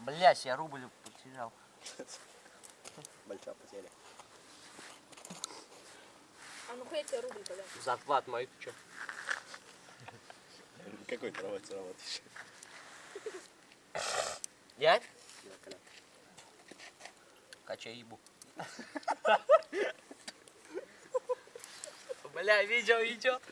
Блять, я рубль потерял. Большая потеря. А ну хуя тебе рубль, бля. Захват мой, ты чё? Какой кровать работаешь? Я? Качай ебу. Бля, видео идет.